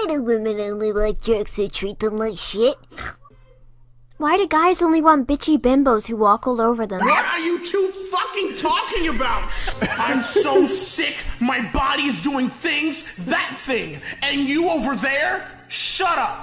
Why do women only like jerks who treat them like shit? Why do guys only want bitchy bimbos who walk all over them? What are you two fucking talking about? I'm so sick, my body's doing things, that thing. And you over there? Shut up.